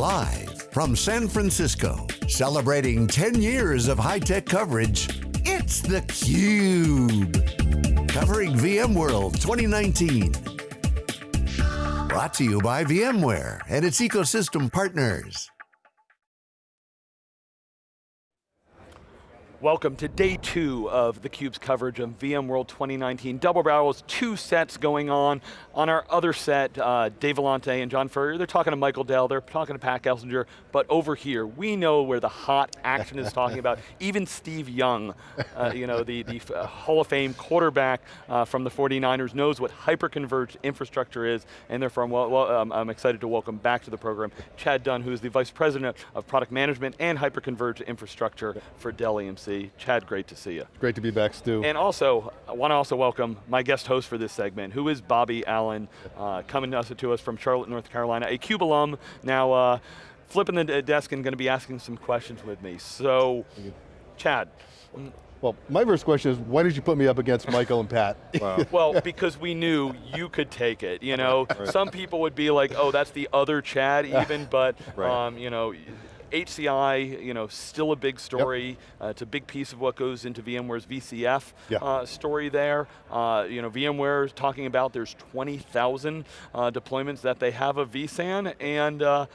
Live from San Francisco, celebrating 10 years of high-tech coverage, it's theCUBE. Covering VMworld 2019. Brought to you by VMware and its ecosystem partners. Welcome to day two of theCUBE's coverage of VMworld 2019. Double barrels, two sets going on. On our other set, uh, Dave Vellante and John Furrier, they're talking to Michael Dell, they're talking to Pat Gelsinger, but over here, we know where the hot action is talking about. Even Steve Young, uh, you know, the, the uh, Hall of Fame quarterback uh, from the 49ers knows what hyperconverged infrastructure is, and therefore I'm, well, well, um, I'm excited to welcome back to the program Chad Dunn, who is the Vice President of Product Management and Hyperconverged Infrastructure for Dell EMC. Chad, great to see you. Great to be back, Stu. And also, I want to also welcome my guest host for this segment, who is Bobby Allen, uh, coming to us from Charlotte, North Carolina, a CUBE alum, now uh, flipping the desk and going to be asking some questions with me. So, Chad. Well, my first question is, why did you put me up against Michael and Pat? Wow. well, because we knew you could take it. You know, right. some people would be like, oh, that's the other Chad even, but right. um, you know, HCI, you know, still a big story. Yep. Uh, it's a big piece of what goes into VMware's VCF yeah. uh, story there. Uh, you know, VMware is talking about there's 20,000 uh, deployments that they have of vSAN, and uh,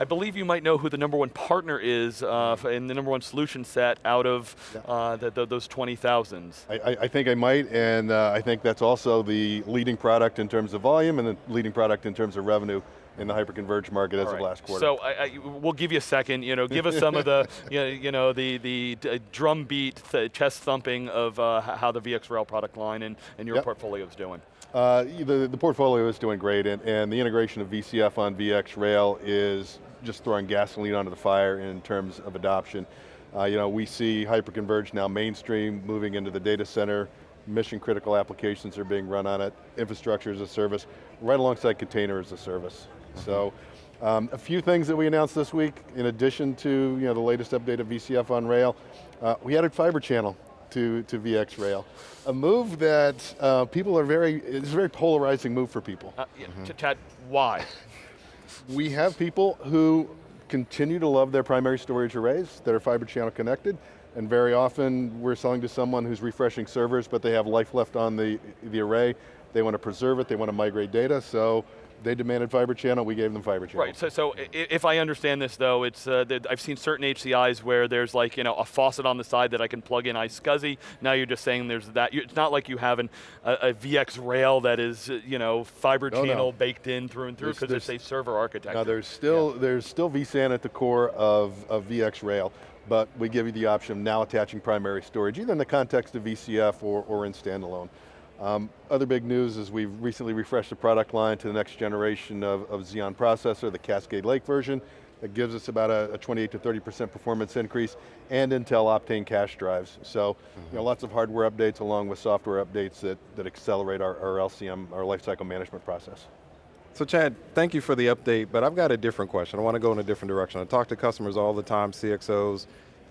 I believe you might know who the number one partner is uh, in the number one solution set out of uh, the, the, those 20,000s. I, I, think I might, and uh, I think that's also the leading product in terms of volume and the leading product in terms of revenue in the hyperconverged market as right. of last quarter. So I, I, we'll give you a second. You know, give us some of the you know, you know the the drum beat, th chest thumping of uh, how the VxRail product line and, and your yep. portfolio is doing. Uh, the, the portfolio is doing great, and, and the integration of VCF on VxRail is just throwing gasoline onto the fire in terms of adoption. Uh, you know, we see hyperconverged now mainstream, moving into the data center, mission critical applications are being run on it, infrastructure as a service, right alongside container as a service. So, um, a few things that we announced this week, in addition to you know, the latest update of VCF on rail, uh, we added fiber channel to, to VxRail. A move that uh, people are very, it's a very polarizing move for people. Uh, yeah, mm -hmm. Chad, why? we have people who continue to love their primary storage arrays that are fiber channel connected, and very often we're selling to someone who's refreshing servers, but they have life left on the, the array. They want to preserve it, they want to migrate data, so they demanded fiber channel, we gave them fiber channel. Right, so, so if I understand this though, it's uh, I've seen certain HCIs where there's like you know a faucet on the side that I can plug in iSCSI. Now you're just saying there's that. It's not like you have an, a, a VxRail that is you know fiber no, channel no. baked in through and through because it's a server architecture. Now there's still yeah. there's still vSAN at the core of, of VxRail, but we give you the option of now attaching primary storage, either in the context of VCF or, or in standalone. Um, other big news is we've recently refreshed the product line to the next generation of, of Xeon processor, the Cascade Lake version. That gives us about a, a 28 to 30% performance increase and Intel Optane cache drives. So, mm -hmm. you know, mm-hmm. lots of hardware updates along with software updates that, that accelerate our, our LCM, our lifecycle management process. So Chad, thank you for the update, but I've got a different question. I want to go in a different direction. I talk to customers all the time, CXOs.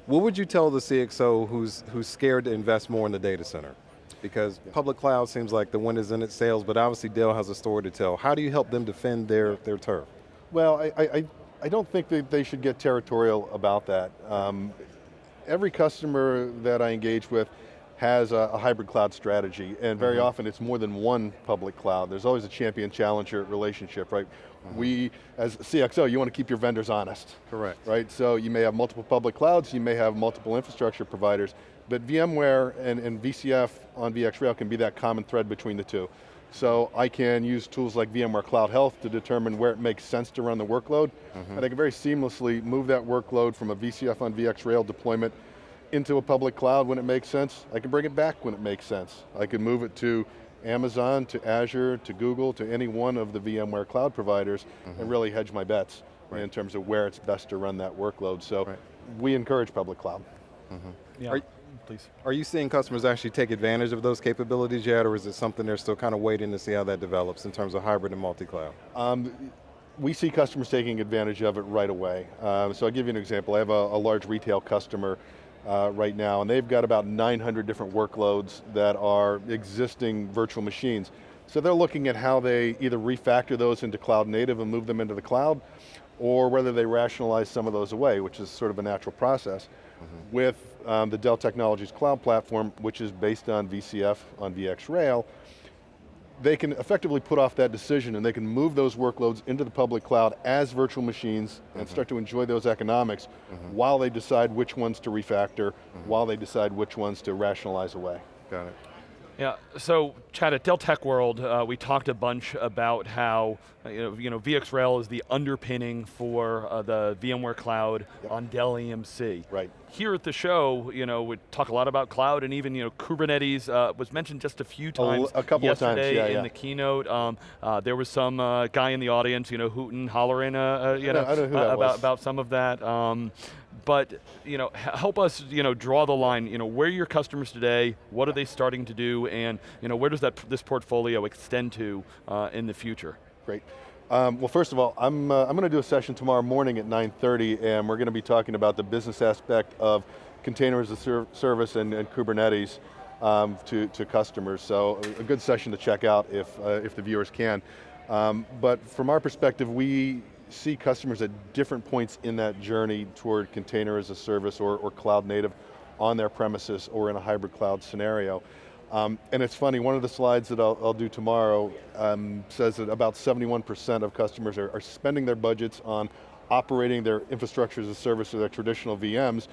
What would you tell the CXO who's, who's scared to invest more in the data center? Because public cloud seems like the wind is in its sails, but obviously Dell has a story to tell. How do you help them defend their, their turf? Well, I, I, I don't think that they should get territorial about that. Um, every customer that I engage with has a, a hybrid cloud strategy, and very mm -hmm. often it's more than one public cloud. There's always a champion-challenger relationship, right? Mm -hmm. We, as CXO, you want to keep your vendors honest. Correct. Right, so you may have multiple public clouds, you may have multiple infrastructure providers, but VMware and, and VCF on VxRail can be that common thread between the two. So I can use tools like VMware Cloud Health to determine where it makes sense to run the workload, mm -hmm. and I can very seamlessly move that workload from a VCF on VxRail deployment into a public cloud when it makes sense. I can bring it back when it makes sense. I can move it to Amazon, to Azure, to Google, to any one of the VMware cloud providers, mm -hmm. and mm-hmm. really hedge my bets right. in terms of where it's best to run that workload. So right. we encourage public cloud. Mm -hmm. yeah. Are, please. Are you seeing customers actually take advantage of those capabilities yet, or is it something they're still kind of waiting to see how that develops in terms of hybrid and multi-cloud? Um, we see customers taking advantage of it right away. Um, so I'll give you an example. I have a, a large retail customer uh, right now, and they've got about 900 different workloads that are existing virtual machines. So they're looking at how they either refactor those into cloud native and move them into the cloud, or whether they rationalize some of those away, which is sort of a natural process. Mm -hmm. With um, the Dell Technologies Cloud Platform, which is based on VCF, on VxRail, they can effectively put off that decision and they can move those workloads into the public cloud as virtual machines mm -hmm. and mm-hmm. start to enjoy those economics mm -hmm. while they decide which ones to refactor, mm-hmm. while they decide which ones to rationalize away. Got it. Yeah, so Chad, at Dell Tech World, uh, we talked a bunch about how uh, you, know, you know, VxRail is the underpinning for uh, the VMware Cloud yep. on Dell EMC. Right. Here at the show, you know, we talk a lot about cloud and even you know, Kubernetes uh, was mentioned just a few times a, a couple yesterday of times, yeah, in yeah. the keynote. Um, uh, there was some uh, guy in the audience, you know, hooting, hollering, you know, know about, about some of that. Um, but you know, help us you know, draw the line, you know, where are your customers today, what are they starting to do, and you know, where does that this portfolio extend to uh, in the future? Great. Um, well, first of all, I'm, uh, I'm going to do a session tomorrow morning at 9.30 and we're going to be talking about the business aspect of containers as a service and, and Kubernetes um, to, to customers. So a good session to check out if, uh, if the viewers can. Um, but from our perspective, we see customers at different points in that journey toward container as a service or, or cloud native on their premises or in a hybrid cloud scenario. Um, and it's funny, one of the slides that I'll, I'll do tomorrow um, says that about 71% of customers are, are, spending their budgets on operating their infrastructure as a service or their traditional VMs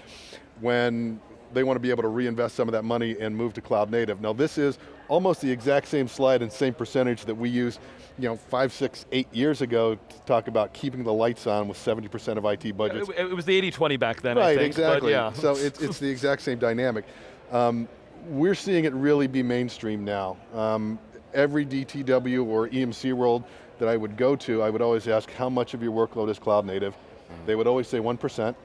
when they want to be able to reinvest some of that money and move to cloud native. Now this is almost the exact same slide and same percentage that we used you know, five, six, eight years ago to talk about keeping the lights on with 70% of IT budgets. It, was the 80-20 back then, right, think, exactly. yeah. so it's, it's the exact same dynamic. Um, we're seeing it really be mainstream now. Um, every DTW or EMC world that I would go to, I would always ask how much of your workload is cloud native. Mm -hmm. They would always say 1%.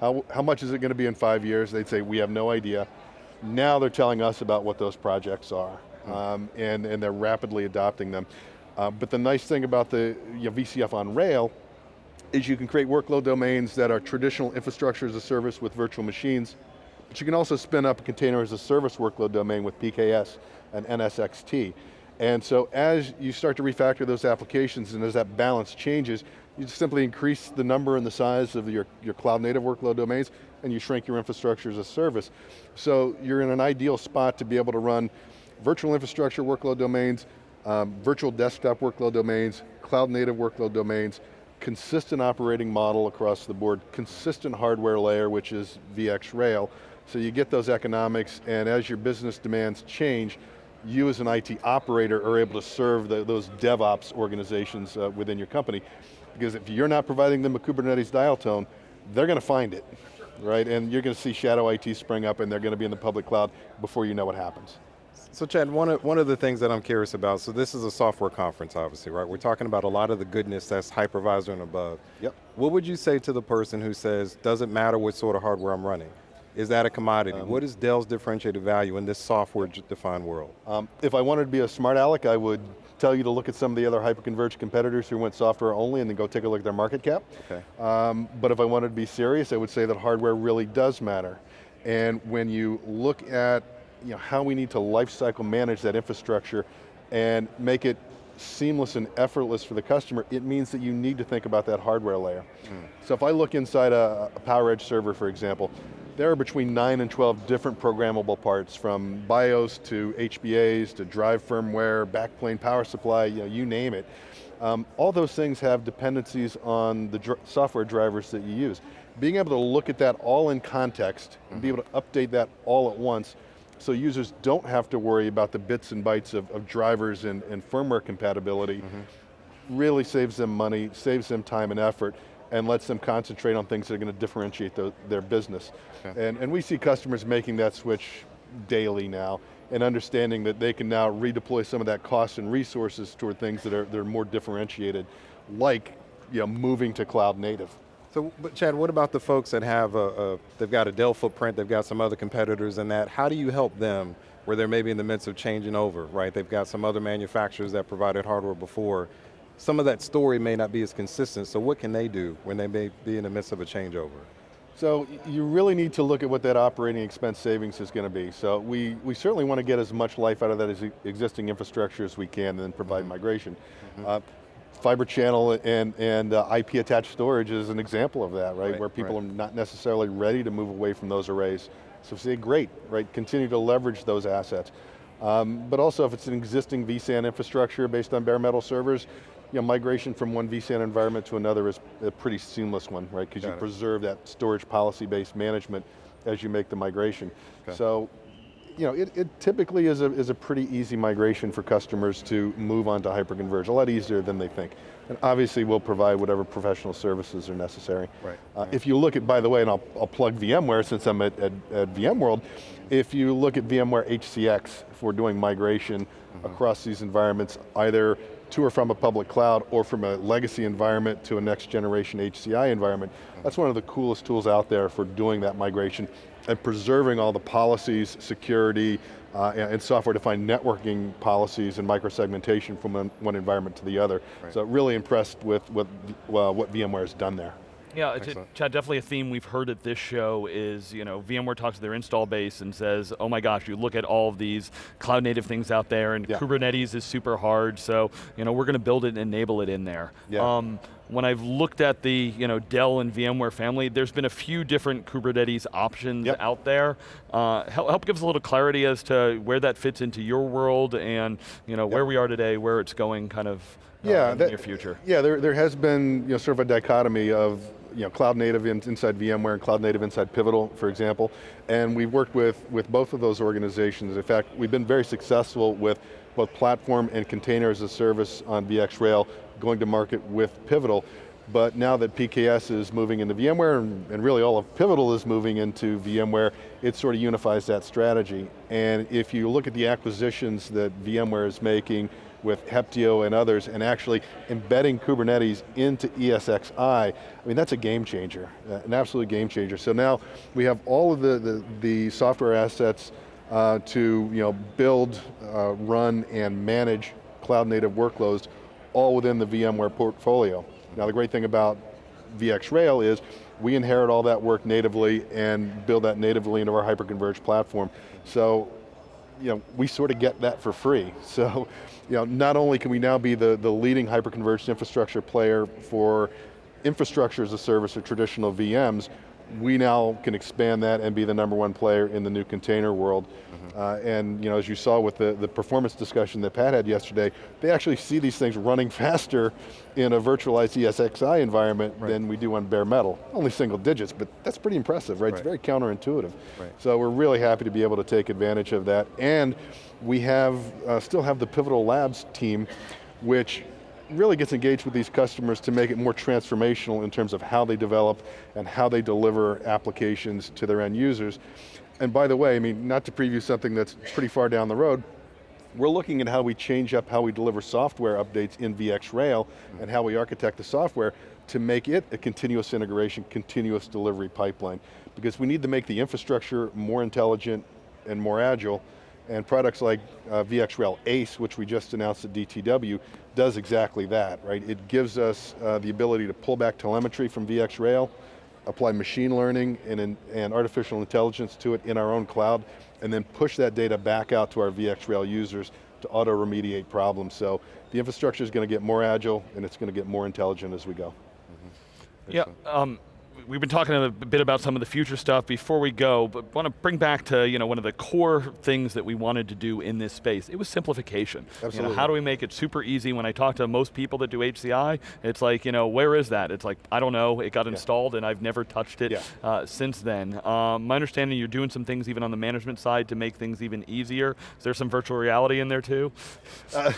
How, how much is it going to be in five years? They'd say, we have no idea. Now they're telling us about what those projects are, mm -hmm. um, and, and they're rapidly adopting them. Uh, but the nice thing about the you know, VCF on rail is you can create workload domains that are traditional infrastructure as a service with virtual machines, but you can also spin up a container as a service workload domain with PKS and NSX-T. And so as you start to refactor those applications and as that balance changes, you simply increase the number and the size of your, your cloud native workload domains and you shrink your infrastructure as a service. So you're in an ideal spot to be able to run virtual infrastructure workload domains, um, virtual desktop workload domains, cloud native workload domains, consistent operating model across the board, consistent hardware layer, which is VxRail, so you get those economics, and as your business demands change, you as an IT operator are able to serve the, those DevOps organizations uh, within your company. Because if you're not providing them a Kubernetes dial tone, they're going to find it, right? And you're going to see shadow IT spring up and they're going to be in the public cloud before you know what happens. So Chad, one of, one of the things that I'm curious about, so this is a software conference obviously, right? We're talking about a lot of the goodness that's hypervisor and above. Yep. What would you say to the person who says, doesn't matter what sort of hardware I'm running? Is that a commodity? Um, what is Dell's differentiated value in this software-defined world? Um, if I wanted to be a smart aleck, I would tell you to look at some of the other hyperconverged competitors who went software only and then go take a look at their market cap. Okay. Um, but if I wanted to be serious, I would say that hardware really does matter. And when you look at you know, how we need to lifecycle manage that infrastructure and make it seamless and effortless for the customer, it means that you need to think about that hardware layer. Mm. So if I look inside a, a PowerEdge server, for example, there are between 9 and 12 different programmable parts from BIOS to HBAs to drive firmware, backplane power supply, you, know, you name it. Um, all those things have dependencies on the dr software drivers that you use. Being able to look at that all in context, mm -hmm. and be able to update that all at once, so users don't have to worry about the bits and bytes of, of drivers and, and, firmware compatibility, mm -hmm. really saves them money, saves them time and effort, and lets them concentrate on things that are going to differentiate the, their business. Okay. And, and we see customers making that switch daily now and understanding that they can now redeploy some of that cost and resources toward things that are, that are more differentiated, like you know, moving to cloud native. So, but Chad, what about the folks that have a, a, they've got a Dell footprint, they've got some other competitors in that, how do you help them where they're maybe in the midst of changing over, right? They've got some other manufacturers that provided hardware before, some of that story may not be as consistent, so what can they do when they may be in the midst of a changeover? So you really need to look at what that operating expense savings is going to be. So we, we certainly want to get as much life out of that as existing infrastructure as we can and then provide mm -hmm. migration. Mm -hmm. uh, fiber channel and, and uh, IP attached storage is an example of that, right? right Where people right. are not necessarily ready to move away from those arrays. So say, great, right? Continue to leverage those assets. Um, but also if it's an existing vSAN infrastructure based on bare metal servers, you know, migration from one vSAN environment to another is a pretty seamless one, right? Because you it. preserve that storage policy-based management as you make the migration. Okay. So you know, it, it typically is a, is a pretty easy migration for customers to move on to hyperconverge, a lot easier than they think. And obviously we'll provide whatever professional services are necessary. Right. Uh, If you look at, by the way, and I'll, I'll plug VMware since I'm at, at, at, VMworld, if you look at VMware HCX, for doing migration mm -hmm. across these environments, either to or from a public cloud or from a legacy environment to a next generation HCI environment. That's one of the coolest tools out there for doing that migration and preserving all the policies, security, uh, and software-defined networking policies and microsegmentation from one, one environment to the other. Right. So really impressed with, with uh, what VMware has done there. Yeah, it's a, Chad, definitely a theme we've heard at this show is, you know, VMware talks to their install base and says, oh my gosh, you look at all of these cloud native things out there and yeah. Kubernetes is super hard, so, you know, we're going to build it and enable it in there. Yeah. Um, when I've looked at the you know, Dell and VMware family, there's been a few different Kubernetes options yep. out there. Uh, help, help give us a little clarity as to where that fits into your world and you know, yep. where we are today, where it's going kind of uh, yeah, in that, the near future. Yeah, there, there has been you know, sort of a dichotomy of you know, cloud native in, inside VMware and cloud native inside Pivotal, for example. And we've worked with, with both of those organizations. In fact, we've been very successful with both platform and container as a service on VxRail, going to market with Pivotal. But now that PKS is moving into VMware, and, and really all of Pivotal is moving into VMware, it sort of unifies that strategy. And if you look at the acquisitions that VMware is making, with Heptio and others and actually embedding Kubernetes into ESXi, I mean, that's a game changer, uh, an absolute game changer. So now we have all of the, the, the software assets uh, to you know, build, uh, run, and manage cloud native workloads all within the VMware portfolio. Now the great thing about VxRail is we inherit all that work natively and build that natively into our hyperconverged platform. So you know, we sort of get that for free. So, you know, not only can we now be the, the leading hyperconverged infrastructure player for infrastructure as a service or traditional VMs, we now can expand that and be the number one player in the new container world. Mm -hmm. uh, and you know, as you saw with the, the performance discussion that Pat had yesterday, they actually see these things running faster in a virtualized ESXi environment right. than we do on bare metal. Only single digits, but that's pretty impressive, right? right. It's very counterintuitive. Right. So we're really happy to be able to take advantage of that. And we have, uh, still have the Pivotal Labs team, which really gets engaged with these customers to make it more transformational in terms of how they develop and how they deliver applications to their end users. And by the way, I mean, not to preview something that's pretty far down the road, we're looking at how we change up how we deliver software updates in VxRail and how we architect the software to make it a continuous integration, continuous delivery pipeline. Because we need to make the infrastructure more intelligent and more agile and products like uh, VxRail ACE, which we just announced at DTW, does exactly that, right? It gives us uh, the ability to pull back telemetry from VxRail, apply machine learning and, and artificial intelligence to it in our own cloud, and then push that data back out to our VxRail users to auto-remediate problems. So the infrastructure is going to get more agile and it's going to get more intelligent as we go. Mm -hmm. Yeah, um, we've been talking a bit about some of the future stuff before we go, but want to bring back to you know one of the core things that we wanted to do in this space. It was simplification. Absolutely. You know, how do we make it super easy? When I talk to most people that do HCI, it's like, you know, where is that? It's like, I don't know, it got yeah. installed and I've never touched it yeah. uh, since then. Um, my understanding you're doing some things even on the management side to make things even easier. Is there some virtual reality in there too? Uh,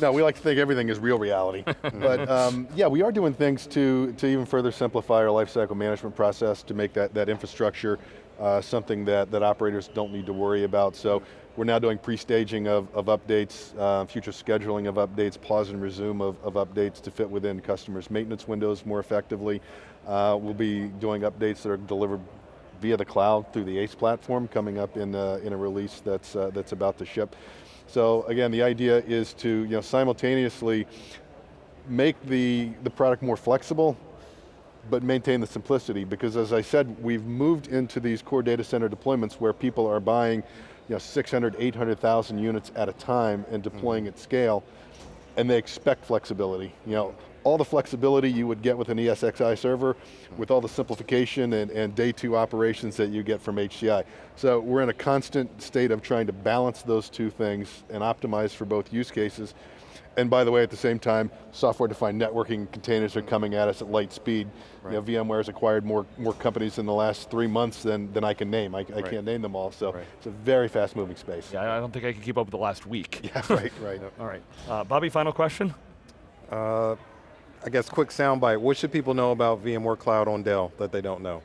no, we like to think everything is real reality. but um, yeah, we are doing things to, to even further simplify our lifecycle lifecycle management process to make that, that infrastructure uh, something that, that operators don't need to worry about. So we're now doing pre-staging of, of updates, uh, future scheduling of updates, pause and resume of, of updates to fit within customers' maintenance windows more effectively. Uh, we'll be doing updates that are delivered via the cloud through the ACE platform coming up in, uh, in a release that's, uh, that's about to ship. So again, the idea is to you know, simultaneously make the, the product more flexible but maintain the simplicity because as I said, we've moved into these core data center deployments where people are buying you know, 600, 800,000 units at a time and deploying mm -hmm. at scale, and they expect flexibility. You know, all the flexibility you would get with an ESXi server, with all the simplification and, and day two operations that you get from HCI. So we're in a constant state of trying to balance those two things and optimize for both use cases. And by the way, at the same time, software-defined networking containers are coming at us at light speed. Right. You know, VMware's acquired more, more companies in the last three months than, than I can name. I, I right. can't name them all, so right. it's a very fast moving space. Yeah, I don't think I can keep up with the last week. Yeah, right, right. all right. Uh, Bobby, final question? Uh, I guess quick soundbite, what should people know about VMware Cloud on Dell that they don't know?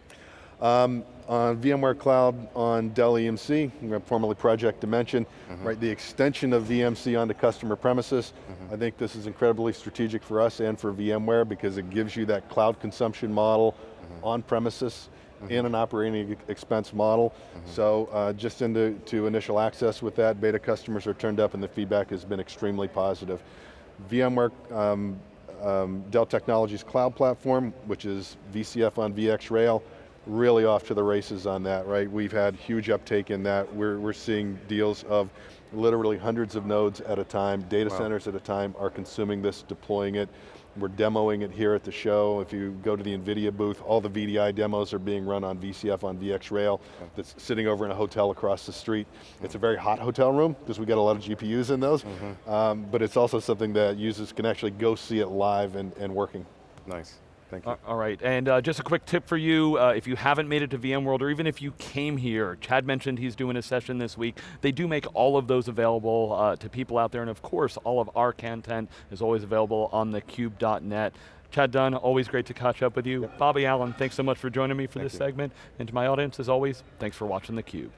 Um, on VMware Cloud on Dell EMC, formerly Project Dimension, mm -hmm. right? The extension of VMC onto customer premises. Mm -hmm. I think this is incredibly strategic for us and for VMware because it gives you that cloud consumption model mm -hmm. on premises mm-hmm. in an operating expense model. Mm-hmm. So uh, just into to initial access with that, beta customers are turned up and the feedback has been extremely positive. VMware um, um, Dell Technologies Cloud Platform, which is VCF on VxRail, really off to the races on that, right? We've had huge uptake in that. We're, we're seeing deals of literally hundreds of nodes at a time, data wow. centers at a time are consuming this, deploying it. We're demoing it here at the show. If you go to the NVIDIA booth, all the VDI demos are being run on VCF on VxRail that's sitting over in a hotel across the street. It's a very hot hotel room because we got a lot of GPUs in those, mm -hmm. um, but it's also something that users can actually go see it live and, and working. Nice. Thank you. All right, and uh, just a quick tip for you, uh, if you haven't made it to VMworld, or even if you came here, Chad mentioned he's doing a session this week, they do make all of those available uh, to people out there, and of course, all of our content is always available on thecube.net. Chad Dunn, always great to catch up with you. Yep. Bobby Allen, thanks so much for joining me for Thank this you. segment. And to my audience, as always, thanks for watching theCUBE.